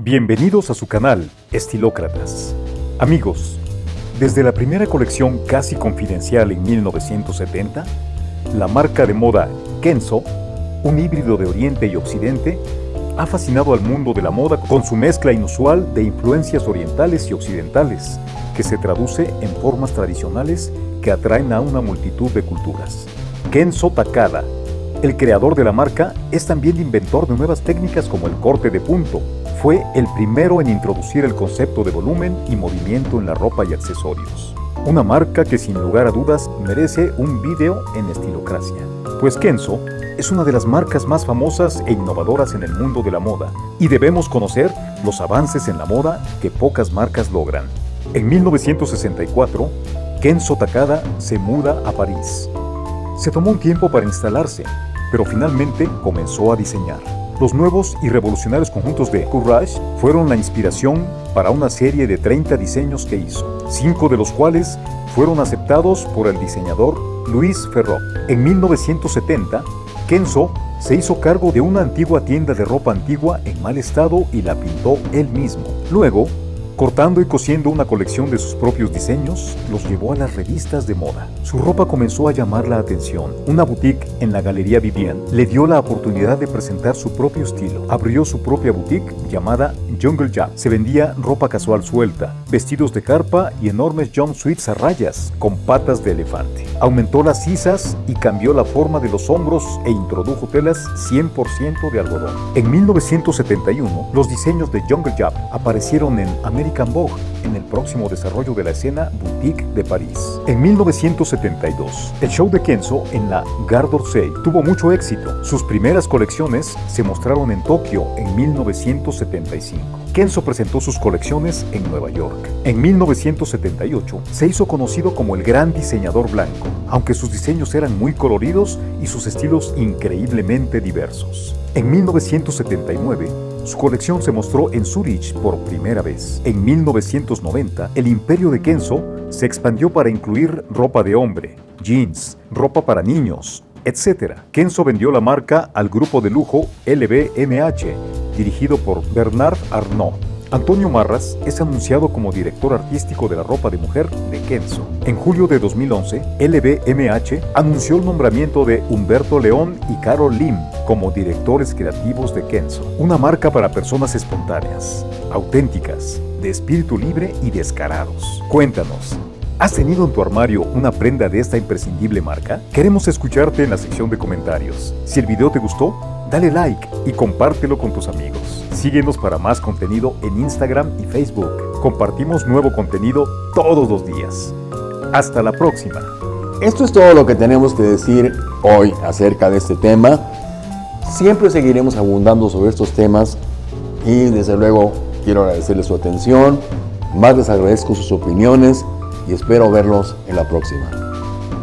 Bienvenidos a su canal, Estilócratas. Amigos, desde la primera colección casi confidencial en 1970, la marca de moda Kenzo, un híbrido de Oriente y Occidente, ha fascinado al mundo de la moda con su mezcla inusual de influencias orientales y occidentales, que se traduce en formas tradicionales que atraen a una multitud de culturas. Kenzo Takada, el creador de la marca, es también inventor de nuevas técnicas como el corte de punto, fue el primero en introducir el concepto de volumen y movimiento en la ropa y accesorios. Una marca que sin lugar a dudas merece un vídeo en estilocracia. Pues Kenzo es una de las marcas más famosas e innovadoras en el mundo de la moda y debemos conocer los avances en la moda que pocas marcas logran. En 1964, Kenzo Takada se muda a París. Se tomó un tiempo para instalarse, pero finalmente comenzó a diseñar. Los nuevos y revolucionarios conjuntos de Courage fueron la inspiración para una serie de 30 diseños que hizo, cinco de los cuales fueron aceptados por el diseñador Luis Ferrot. En 1970, Kenzo se hizo cargo de una antigua tienda de ropa antigua en mal estado y la pintó él mismo. Luego, Cortando y cosiendo una colección de sus propios diseños, los llevó a las revistas de moda. Su ropa comenzó a llamar la atención. Una boutique en la Galería Vivian le dio la oportunidad de presentar su propio estilo. Abrió su propia boutique llamada Jungle Jam. Se vendía ropa casual suelta, vestidos de carpa y enormes jumpsuits a rayas con patas de elefante. Aumentó las sisas y cambió la forma de los hombros e introdujo telas 100% de algodón. En 1971, los diseños de Jungle Jam aparecieron en América Vogue en el próximo desarrollo de la escena boutique de París. En 1972, el show de Kenzo en la Gare d'Orsay tuvo mucho éxito. Sus primeras colecciones se mostraron en Tokio en 1975. Kenzo presentó sus colecciones en Nueva York. En 1978 se hizo conocido como el gran diseñador blanco, aunque sus diseños eran muy coloridos y sus estilos increíblemente diversos. En 1979, su colección se mostró en Zurich por primera vez. En 1990, el imperio de Kenzo se expandió para incluir ropa de hombre, jeans, ropa para niños, etc. Kenzo vendió la marca al grupo de lujo LVMH, dirigido por Bernard Arnault. Antonio Marras es anunciado como director artístico de la ropa de mujer de Kenzo. En julio de 2011, LVMH anunció el nombramiento de Humberto León y Carol Lim como directores creativos de Kenzo, una marca para personas espontáneas, auténticas, de espíritu libre y descarados. Cuéntanos, ¿Has tenido en tu armario una prenda de esta imprescindible marca? Queremos escucharte en la sección de comentarios. Si el video te gustó, dale like y compártelo con tus amigos. Síguenos para más contenido en Instagram y Facebook. Compartimos nuevo contenido todos los días. Hasta la próxima. Esto es todo lo que tenemos que decir hoy acerca de este tema. Siempre seguiremos abundando sobre estos temas y desde luego quiero agradecerles su atención. Más les agradezco sus opiniones y espero verlos en la próxima.